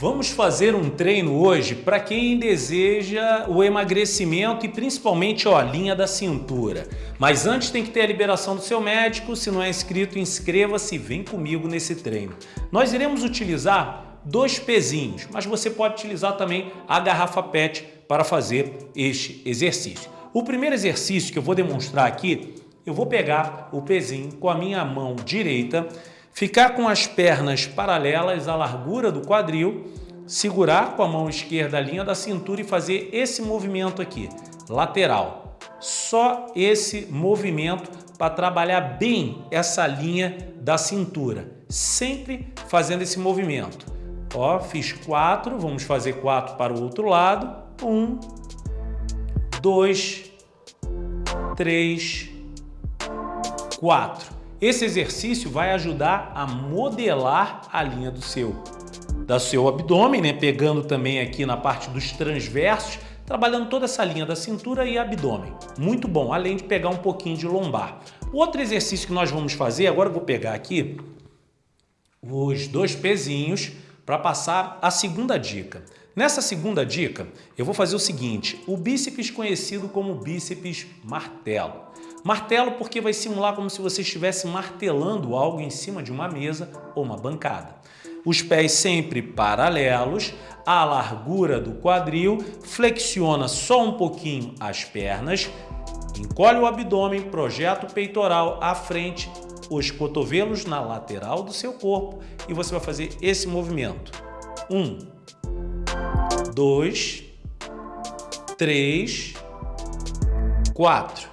Vamos fazer um treino hoje para quem deseja o emagrecimento e principalmente ó, a linha da cintura. Mas antes tem que ter a liberação do seu médico, se não é inscrito, inscreva-se e vem comigo nesse treino. Nós iremos utilizar dois pezinhos, mas você pode utilizar também a garrafa PET para fazer este exercício. O primeiro exercício que eu vou demonstrar aqui, eu vou pegar o pezinho com a minha mão direita Ficar com as pernas paralelas à largura do quadril, segurar com a mão esquerda a linha da cintura e fazer esse movimento aqui, lateral. Só esse movimento para trabalhar bem essa linha da cintura, sempre fazendo esse movimento. Ó, fiz quatro, vamos fazer quatro para o outro lado. Um, dois, três, quatro. Esse exercício vai ajudar a modelar a linha do seu, da seu abdômen, né? pegando também aqui na parte dos transversos, trabalhando toda essa linha da cintura e abdômen. Muito bom, além de pegar um pouquinho de lombar. Outro exercício que nós vamos fazer, agora eu vou pegar aqui os dois pezinhos para passar a segunda dica. Nessa segunda dica, eu vou fazer o seguinte, o bíceps conhecido como bíceps martelo. Martelo porque vai simular como se você estivesse martelando algo em cima de uma mesa ou uma bancada. Os pés sempre paralelos, à largura do quadril, flexiona só um pouquinho as pernas, encolhe o abdômen, projeta o peitoral à frente, os cotovelos na lateral do seu corpo e você vai fazer esse movimento. Um, dois, três, quatro.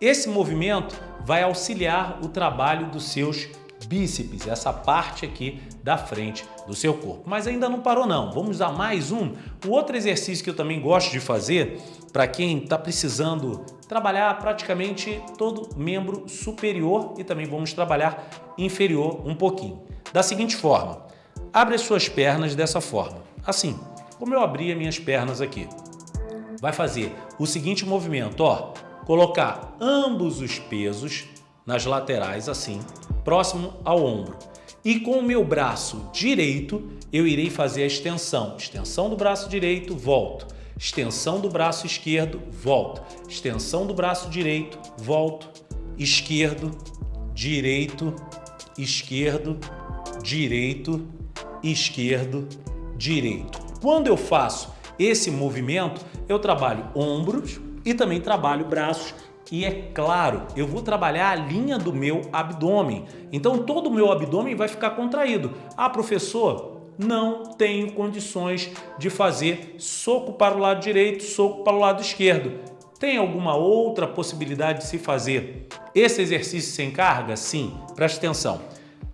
Esse movimento vai auxiliar o trabalho dos seus bíceps, essa parte aqui da frente do seu corpo. Mas ainda não parou não, vamos a mais um. O outro exercício que eu também gosto de fazer, para quem está precisando trabalhar praticamente todo membro superior e também vamos trabalhar inferior um pouquinho. Da seguinte forma, abre as suas pernas dessa forma, assim, como eu abri as minhas pernas aqui. Vai fazer o seguinte movimento, ó, colocar ambos os pesos nas laterais assim, próximo ao ombro. E com o meu braço direito, eu irei fazer a extensão. Extensão do braço direito, volto. Extensão do braço esquerdo, volto. Extensão do braço direito, volto. Esquerdo, direito, esquerdo, direito, esquerdo, direito. Quando eu faço esse movimento, eu trabalho ombros, e também trabalho braços e é claro, eu vou trabalhar a linha do meu abdômen. Então todo o meu abdômen vai ficar contraído. Ah, professor, não tenho condições de fazer soco para o lado direito, soco para o lado esquerdo. Tem alguma outra possibilidade de se fazer esse exercício sem carga? Sim, preste atenção.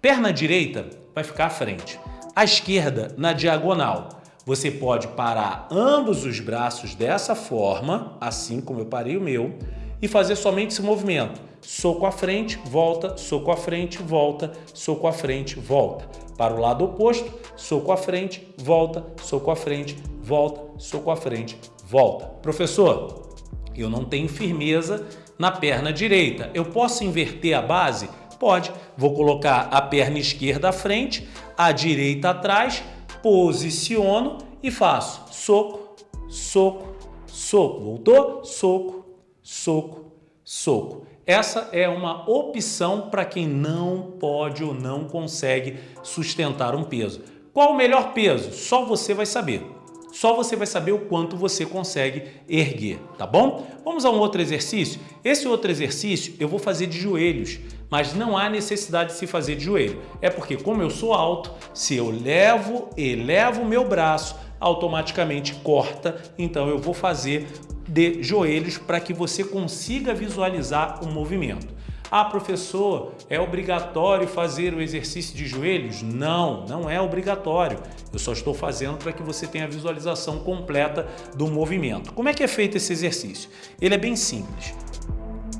Perna direita vai ficar à frente, a esquerda na diagonal. Você pode parar ambos os braços dessa forma, assim como eu parei o meu, e fazer somente esse movimento. Soco à frente, volta, soco à frente, volta, soco à frente, volta. Para o lado oposto, soco à frente, volta, soco à frente, volta, soco à frente, volta. Professor, eu não tenho firmeza na perna direita. Eu posso inverter a base? Pode. Vou colocar a perna esquerda à frente, a direita atrás, posiciono e faço soco, soco, soco. Voltou? Soco, soco, soco. Essa é uma opção para quem não pode ou não consegue sustentar um peso. Qual o melhor peso? Só você vai saber. Só você vai saber o quanto você consegue erguer, tá bom? Vamos a um outro exercício? Esse outro exercício eu vou fazer de joelhos mas não há necessidade de se fazer de joelho. É porque como eu sou alto, se eu levo, elevo o meu braço, automaticamente corta, então eu vou fazer de joelhos para que você consiga visualizar o movimento. Ah, professor, é obrigatório fazer o exercício de joelhos? Não, não é obrigatório. Eu só estou fazendo para que você tenha a visualização completa do movimento. Como é que é feito esse exercício? Ele é bem simples.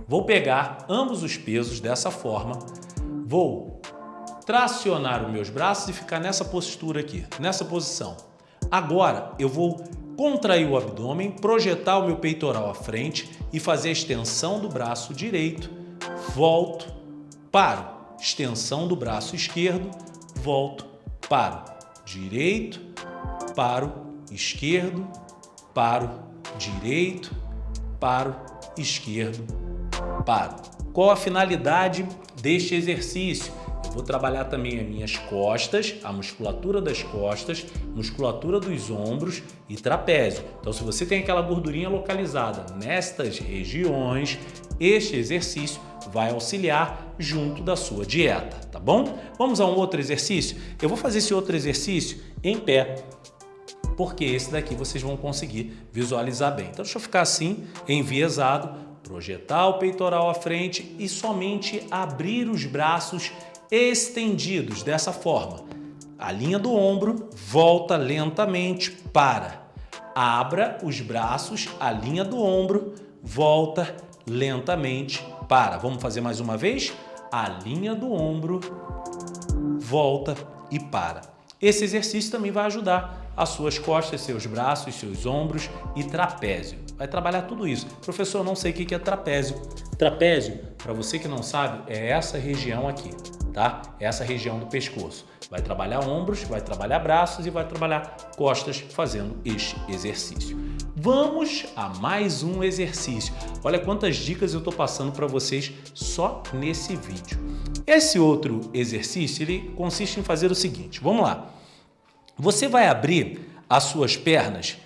Vou pegar ambos os pesos dessa forma, vou tracionar os meus braços e ficar nessa postura aqui, nessa posição. Agora eu vou contrair o abdômen, projetar o meu peitoral à frente e fazer a extensão do braço direito, volto, paro, extensão do braço esquerdo, volto, paro, direito, paro, esquerdo, paro, direito, paro, esquerdo, paro. Qual a finalidade deste exercício? Vou trabalhar também as minhas costas, a musculatura das costas, musculatura dos ombros e trapézio. Então, se você tem aquela gordurinha localizada nestas regiões, este exercício vai auxiliar junto da sua dieta, tá bom? Vamos a um outro exercício? Eu vou fazer esse outro exercício em pé, porque esse daqui vocês vão conseguir visualizar bem. Então deixa eu ficar assim, enviesado, projetar o peitoral à frente e somente abrir os braços estendidos dessa forma. A linha do ombro volta lentamente para. Abra os braços, a linha do ombro volta lentamente para. Vamos fazer mais uma vez? A linha do ombro volta e para. Esse exercício também vai ajudar as suas costas, seus braços, seus ombros e trapézio. Vai trabalhar tudo isso. Professor, não sei o que é trapézio. Trapézio, para você que não sabe, é essa região aqui, tá? Essa região do pescoço. Vai trabalhar ombros, vai trabalhar braços e vai trabalhar costas fazendo este exercício. Vamos a mais um exercício. Olha quantas dicas eu estou passando para vocês só nesse vídeo. Esse outro exercício ele consiste em fazer o seguinte, vamos lá. Você vai abrir as suas pernas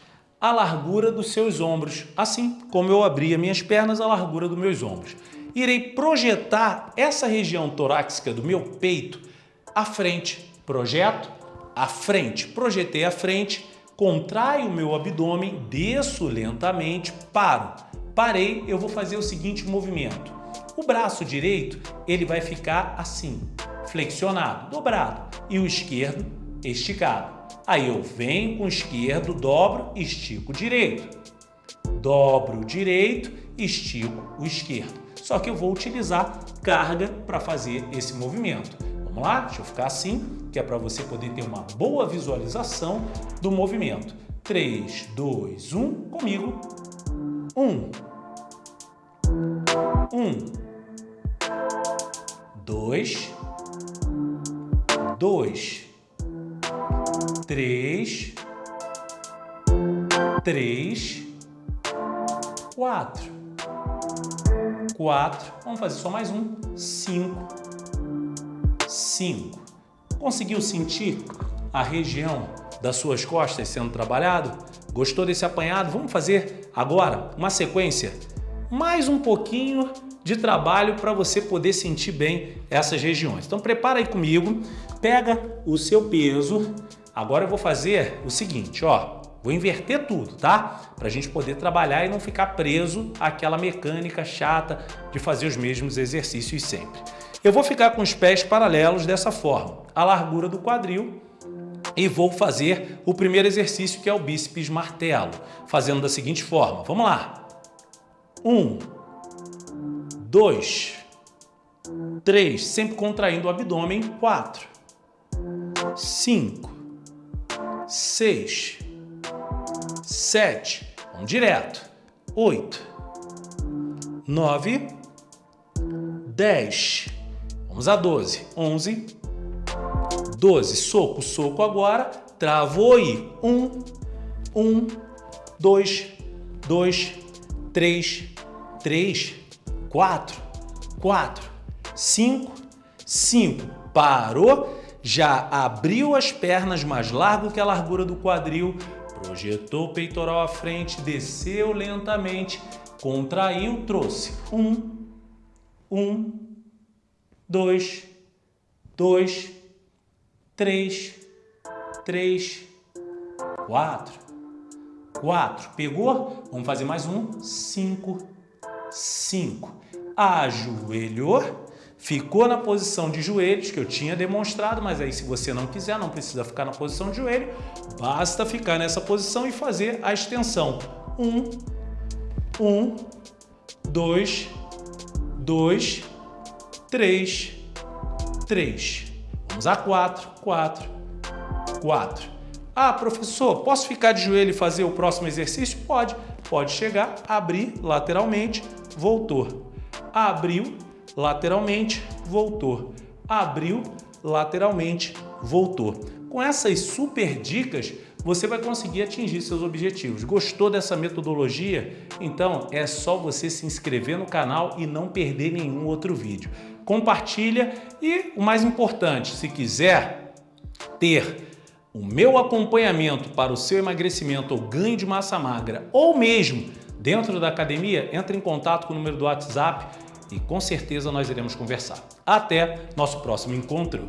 à largura dos seus ombros, assim como eu abri as minhas pernas à largura dos meus ombros. Irei projetar essa região torácica do meu peito à frente. Projeto à frente. Projetei à frente, contraio o meu abdômen, desço lentamente, paro. Parei, eu vou fazer o seguinte movimento. O braço direito, ele vai ficar assim, flexionado, dobrado, e o esquerdo esticado. Aí eu venho com o esquerdo, dobro, estico o direito. Dobro o direito, estico o esquerdo. Só que eu vou utilizar carga para fazer esse movimento. Vamos lá? Deixa eu ficar assim, que é para você poder ter uma boa visualização do movimento. 3, 2, 1, comigo. 1. 1. 2. 2 três, três, quatro, quatro. Vamos fazer só mais um, cinco, cinco. Conseguiu sentir a região das suas costas sendo trabalhado? Gostou desse apanhado? Vamos fazer agora uma sequência, mais um pouquinho de trabalho para você poder sentir bem essas regiões. Então prepara aí comigo, pega o seu peso, Agora eu vou fazer o seguinte, ó. Vou inverter tudo, tá? Para a gente poder trabalhar e não ficar preso àquela mecânica chata de fazer os mesmos exercícios sempre. Eu vou ficar com os pés paralelos dessa forma, a largura do quadril, e vou fazer o primeiro exercício que é o bíceps martelo, fazendo da seguinte forma. Vamos lá. Um, dois, três, sempre contraindo o abdômen. Quatro, cinco, seis, sete, vamos direto, oito, nove, dez, vamos a doze, onze, doze, soco, soco agora, travou aí, um, um, dois, dois, três, três, quatro, quatro, cinco, cinco, parou, já abriu as pernas mais largo que a largura do quadril, projetou o peitoral à frente, desceu lentamente, contraiu, trouxe. Um, um, dois, dois, três, três, quatro, quatro. Pegou? Vamos fazer mais um. Cinco, cinco. Ajoelhou ficou na posição de joelhos, que eu tinha demonstrado, mas aí se você não quiser, não precisa ficar na posição de joelho, basta ficar nessa posição e fazer a extensão. Um, um, dois, dois, três, três. Vamos a quatro, quatro, quatro. Ah, professor, posso ficar de joelho e fazer o próximo exercício? Pode. Pode chegar, abrir lateralmente, voltou. Abriu, lateralmente, voltou. Abriu, lateralmente, voltou. Com essas super dicas, você vai conseguir atingir seus objetivos. Gostou dessa metodologia? Então é só você se inscrever no canal e não perder nenhum outro vídeo. Compartilha e o mais importante, se quiser ter o meu acompanhamento para o seu emagrecimento ou ganho de massa magra ou mesmo dentro da academia, entre em contato com o número do WhatsApp e com certeza nós iremos conversar. Até nosso próximo encontro!